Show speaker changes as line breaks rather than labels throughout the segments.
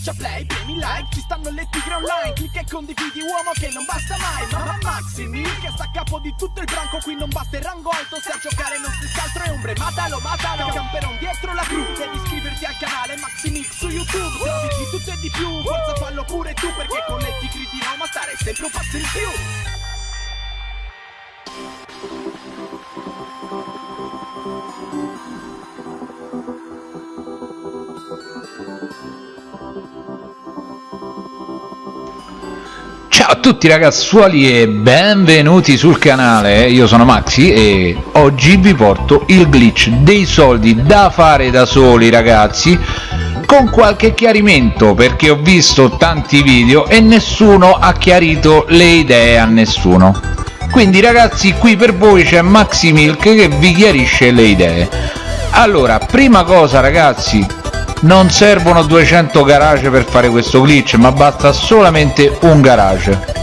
Schiaccia play, premi like, ci stanno le tigre online Clicca e condividi uomo che non basta mai Ma Maximi che sta a capo di tutto il branco Qui non basta il rango alto se a giocare non si altro è ombre Matalo, matalo, camperon dietro la cru Devi iscriverti al canale Maximix su YouTube Se di tutto e di più, forza fallo pure tu Perché con le tigri di Roma stare sempre un passo in più
Ciao a tutti ragazzuoli e benvenuti sul canale, io sono Maxi e oggi vi porto il glitch dei soldi da fare da soli ragazzi con qualche chiarimento perché ho visto tanti video e nessuno ha chiarito le idee a nessuno. Quindi ragazzi qui per voi c'è Maxi Milk che vi chiarisce le idee. Allora prima cosa ragazzi non servono 200 garage per fare questo glitch ma basta solamente un garage.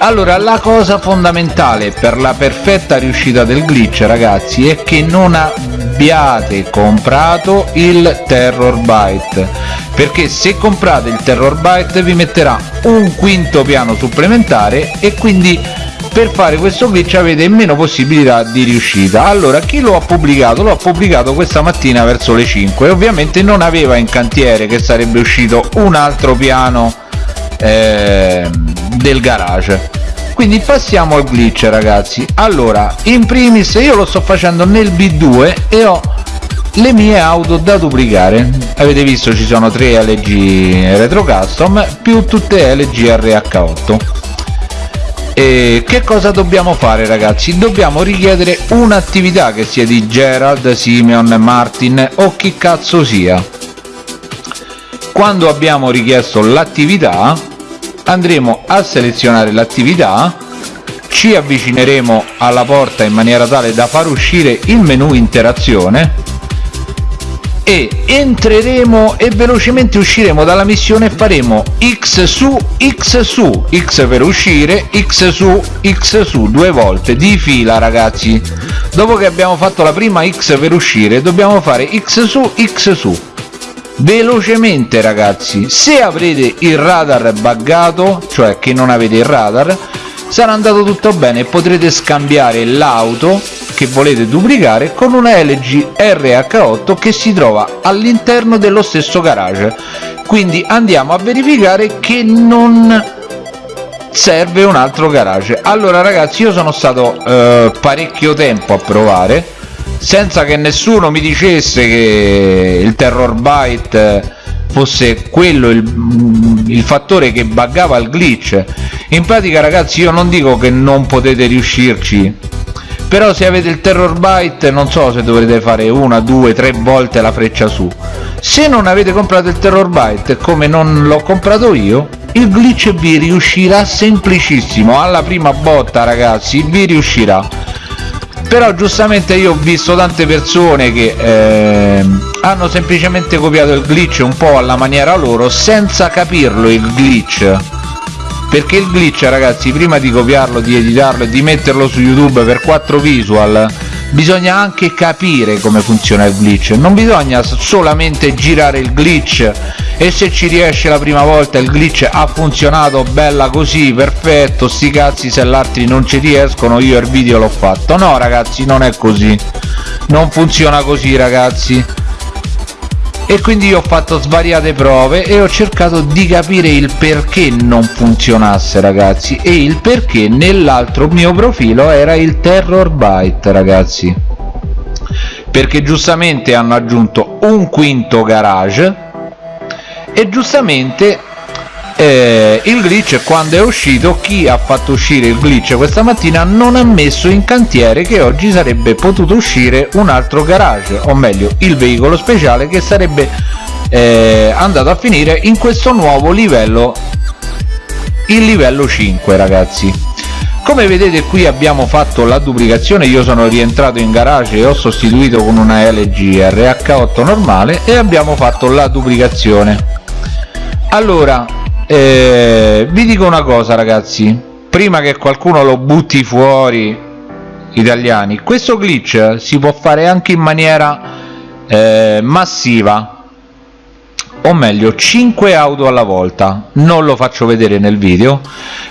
Allora la cosa fondamentale per la perfetta riuscita del glitch ragazzi è che non abbiate comprato il terror byte perché se comprate il terror byte vi metterà un quinto piano supplementare e quindi per fare questo glitch avete meno possibilità di riuscita. Allora chi lo ha pubblicato? Lo ha pubblicato questa mattina verso le 5 ovviamente non aveva in cantiere che sarebbe uscito un altro piano eh, del garage. Quindi passiamo al glitch ragazzi. Allora in primis io lo sto facendo nel b2 e ho le mie auto da duplicare. Avete visto ci sono tre LG retro custom più tutte LG RH8 e che cosa dobbiamo fare ragazzi? Dobbiamo richiedere un'attività che sia di Gerald, Simeon, Martin o chi cazzo sia. Quando abbiamo richiesto l'attività andremo a selezionare l'attività ci avvicineremo alla porta in maniera tale da far uscire il menu interazione e entreremo e velocemente usciremo dalla missione e faremo x su x su. X per uscire x su x su. Due volte di fila ragazzi. Dopo che abbiamo fatto la prima x per uscire dobbiamo fare x su x su. Velocemente ragazzi. Se avrete il radar buggato cioè che non avete il radar sarà andato tutto bene e potrete scambiare l'auto che volete duplicare con una LG RH8 che si trova all'interno dello stesso garage. Quindi andiamo a verificare che non serve un altro garage. Allora ragazzi io sono stato eh, parecchio tempo a provare senza che nessuno mi dicesse che il terror byte fosse quello il, il fattore che buggava il glitch. In pratica ragazzi io non dico che non potete riuscirci però se avete il terror byte non so se dovrete fare una, due, tre volte la freccia su. Se non avete comprato il terror byte come non l'ho comprato io il glitch vi riuscirà semplicissimo. Alla prima botta ragazzi vi riuscirà. Però giustamente io ho visto tante persone che eh, hanno semplicemente copiato il glitch un po' alla maniera loro senza capirlo il glitch perché il glitch ragazzi prima di copiarlo di editarlo e di metterlo su youtube per 4 visual bisogna anche capire come funziona il glitch. Non bisogna solamente girare il glitch e se ci riesce la prima volta il glitch ha funzionato bella così perfetto sti cazzi se l'altri non ci riescono io il video l'ho fatto. No ragazzi non è così. Non funziona così ragazzi e quindi ho fatto svariate prove e ho cercato di capire il perché non funzionasse ragazzi. E il perché nell'altro mio profilo era il terror byte ragazzi. Perché giustamente hanno aggiunto un quinto garage e giustamente eh, il glitch quando è uscito chi ha fatto uscire il glitch questa mattina non ha messo in cantiere che oggi sarebbe potuto uscire un altro garage o meglio il veicolo speciale che sarebbe eh, andato a finire in questo nuovo livello il livello 5 ragazzi. Come vedete qui abbiamo fatto la duplicazione. Io sono rientrato in garage e ho sostituito con una LG RH8 normale e abbiamo fatto la duplicazione. Allora eh, vi dico una cosa ragazzi. Prima che qualcuno lo butti fuori italiani questo glitch si può fare anche in maniera eh, massiva o meglio 5 auto alla volta. Non lo faccio vedere nel video.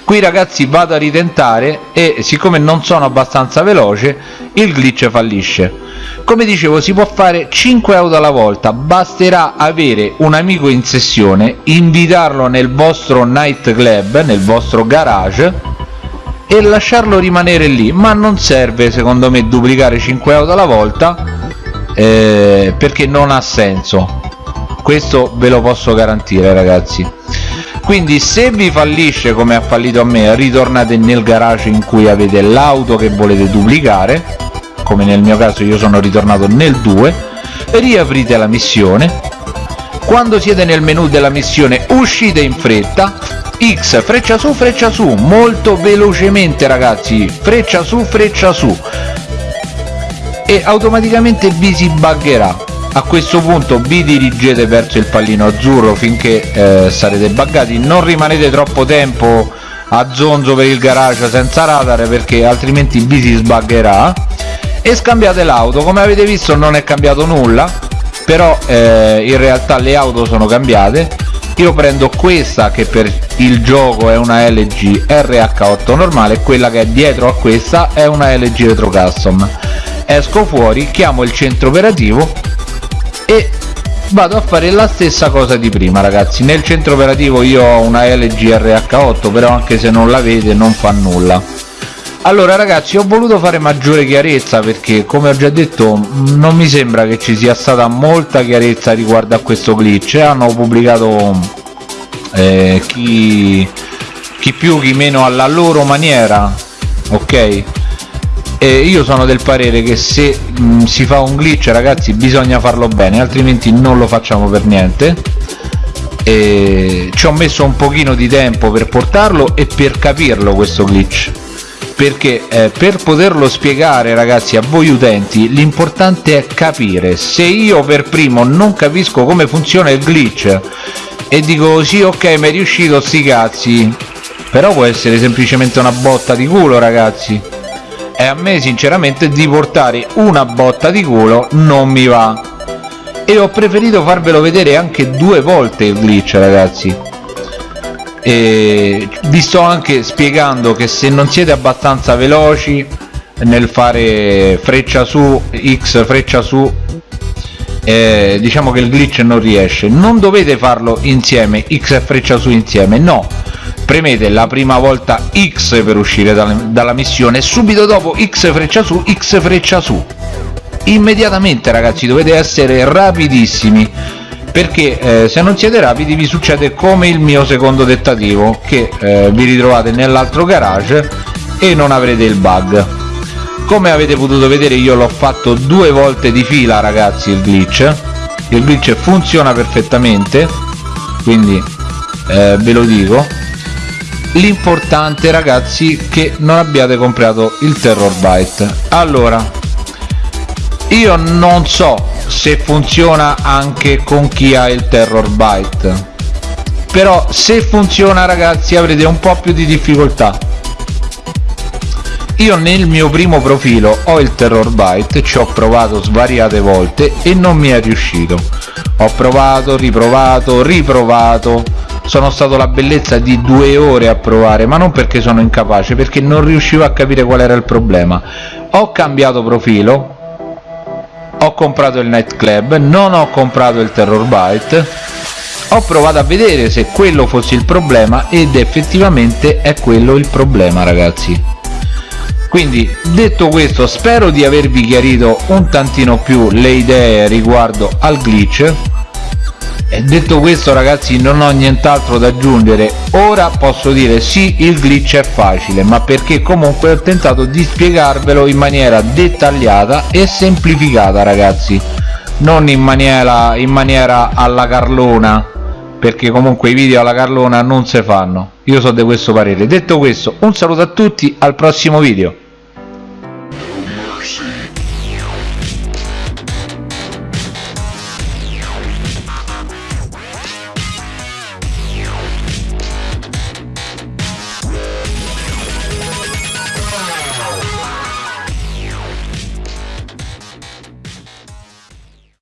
Qui ragazzi vado a ritentare e siccome non sono abbastanza veloce il glitch fallisce. Come dicevo si può fare 5 auto alla volta. Basterà avere un amico in sessione invitarlo nel vostro night club nel vostro garage e lasciarlo rimanere lì. Ma non serve secondo me duplicare 5 auto alla volta eh, perché non ha senso questo ve lo posso garantire ragazzi. Quindi se vi fallisce come ha fallito a me ritornate nel garage in cui avete l'auto che volete duplicare. Come nel mio caso io sono ritornato nel 2 riaprite la missione. Quando siete nel menu della missione uscite in fretta. X freccia su freccia su. Molto velocemente ragazzi. Freccia su freccia su. E automaticamente vi si buggerà a questo punto vi dirigete verso il pallino azzurro finché eh, sarete buggati. Non rimanete troppo tempo a zonzo per il garage senza radar perché altrimenti vi si sbaggerà e scambiate l'auto. Come avete visto non è cambiato nulla però eh, in realtà le auto sono cambiate. Io prendo questa che per il gioco è una LG RH8 normale quella che è dietro a questa è una LG Retro Custom esco fuori chiamo il centro operativo e vado a fare la stessa cosa di prima ragazzi. Nel centro operativo io ho una LG RH8 però anche se non la vede non fa nulla. Allora ragazzi ho voluto fare maggiore chiarezza perché come ho già detto non mi sembra che ci sia stata molta chiarezza riguardo a questo glitch. Hanno pubblicato eh, chi, chi più chi meno alla loro maniera ok e io sono del parere che se mh, si fa un glitch ragazzi bisogna farlo bene altrimenti non lo facciamo per niente. E ci ho messo un pochino di tempo per portarlo e per capirlo questo glitch. Perché eh, per poterlo spiegare ragazzi a voi utenti l'importante è capire se io per primo non capisco come funziona il glitch e dico sì ok mi è riuscito sti cazzi. Però può essere semplicemente una botta di culo ragazzi e a me sinceramente di portare una botta di culo non mi va. E ho preferito farvelo vedere anche due volte il glitch ragazzi. E vi sto anche spiegando che se non siete abbastanza veloci nel fare freccia su x freccia su eh, diciamo che il glitch non riesce. Non dovete farlo insieme x e freccia su insieme no premete la prima volta X per uscire dalla, dalla missione e subito dopo X freccia su, X freccia su. Immediatamente ragazzi dovete essere rapidissimi perché eh, se non siete rapidi vi succede come il mio secondo dettativo che eh, vi ritrovate nell'altro garage e non avrete il bug. Come avete potuto vedere io l'ho fatto due volte di fila ragazzi il glitch. Il glitch funziona perfettamente quindi eh, ve lo dico l'importante ragazzi che non abbiate comprato il terror byte. Allora io non so se funziona anche con chi ha il terror byte però se funziona ragazzi avrete un po' più di difficoltà. Io nel mio primo profilo ho il terror byte ci ho provato svariate volte e non mi è riuscito. Ho provato riprovato riprovato sono stato la bellezza di due ore a provare ma non perché sono incapace perché non riuscivo a capire qual era il problema. Ho cambiato profilo ho comprato il nightclub non ho comprato il terror byte. Ho provato a vedere se quello fosse il problema ed effettivamente è quello il problema ragazzi. Quindi detto questo spero di avervi chiarito un tantino più le idee riguardo al glitch e detto questo ragazzi non ho nient'altro da aggiungere. Ora posso dire sì il glitch è facile ma perché comunque ho tentato di spiegarvelo in maniera dettagliata e semplificata ragazzi. Non in maniera, in maniera alla carlona perché comunque i video alla carlona non si fanno. Io so di questo parere. Detto questo un saluto a tutti al prossimo video